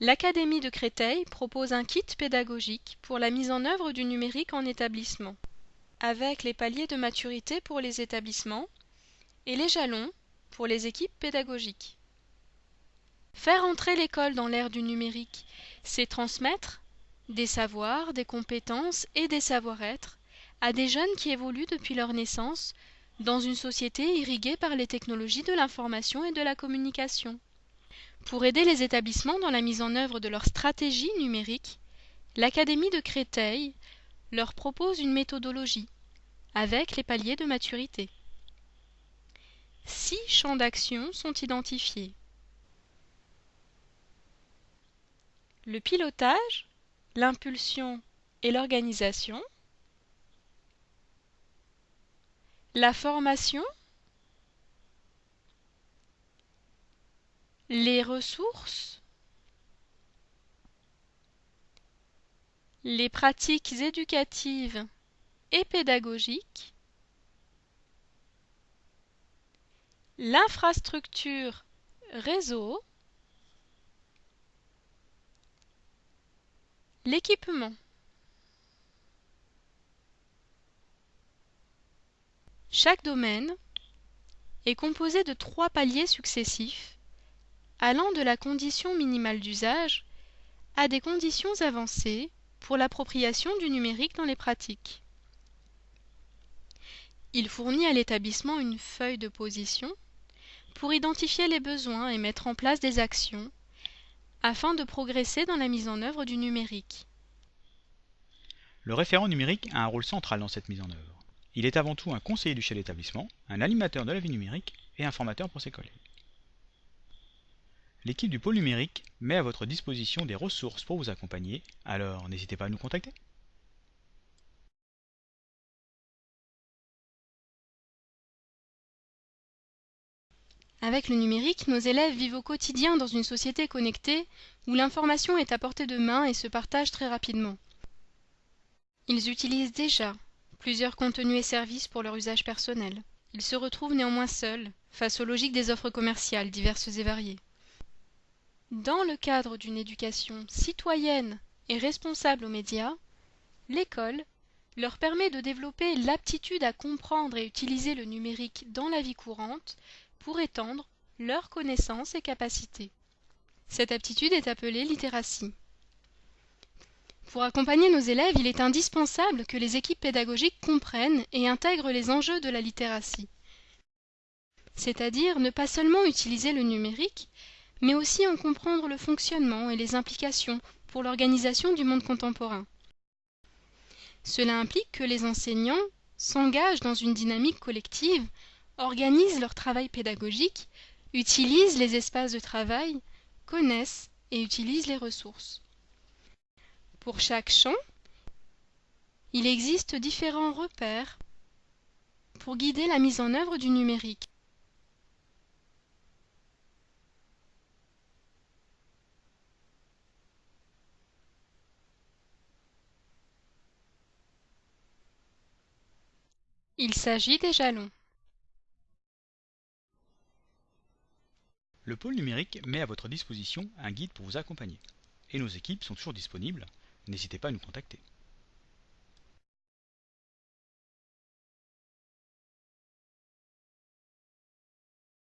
L'Académie de Créteil propose un kit pédagogique pour la mise en œuvre du numérique en établissement, avec les paliers de maturité pour les établissements et les jalons pour les équipes pédagogiques. Faire entrer l'école dans l'ère du numérique, c'est transmettre des savoirs, des compétences et des savoir-être à des jeunes qui évoluent depuis leur naissance dans une société irriguée par les technologies de l'information et de la communication. Pour aider les établissements dans la mise en œuvre de leur stratégie numérique, l'Académie de Créteil leur propose une méthodologie avec les paliers de maturité. Six champs d'action sont identifiés. Le pilotage, l'impulsion et l'organisation, la formation, les ressources, les pratiques éducatives et pédagogiques, l'infrastructure réseau, l'équipement. Chaque domaine est composé de trois paliers successifs, allant de la condition minimale d'usage à des conditions avancées pour l'appropriation du numérique dans les pratiques. Il fournit à l'établissement une feuille de position pour identifier les besoins et mettre en place des actions afin de progresser dans la mise en œuvre du numérique. Le référent numérique a un rôle central dans cette mise en œuvre. Il est avant tout un conseiller du chef d'établissement, un animateur de la vie numérique et un formateur pour ses collègues. L'équipe du pôle numérique met à votre disposition des ressources pour vous accompagner, alors n'hésitez pas à nous contacter. Avec le numérique, nos élèves vivent au quotidien dans une société connectée où l'information est à portée de main et se partage très rapidement. Ils utilisent déjà plusieurs contenus et services pour leur usage personnel. Ils se retrouvent néanmoins seuls face aux logiques des offres commerciales diverses et variées. Dans le cadre d'une éducation citoyenne et responsable aux médias, l'école leur permet de développer l'aptitude à comprendre et utiliser le numérique dans la vie courante pour étendre leurs connaissances et capacités. Cette aptitude est appelée littératie. Pour accompagner nos élèves, il est indispensable que les équipes pédagogiques comprennent et intègrent les enjeux de la littératie. C'est-à-dire ne pas seulement utiliser le numérique, mais aussi en comprendre le fonctionnement et les implications pour l'organisation du monde contemporain. Cela implique que les enseignants s'engagent dans une dynamique collective, organisent leur travail pédagogique, utilisent les espaces de travail, connaissent et utilisent les ressources. Pour chaque champ, il existe différents repères pour guider la mise en œuvre du numérique. Il s'agit des jalons. Le pôle numérique met à votre disposition un guide pour vous accompagner. Et nos équipes sont toujours disponibles n'hésitez pas à nous contacter.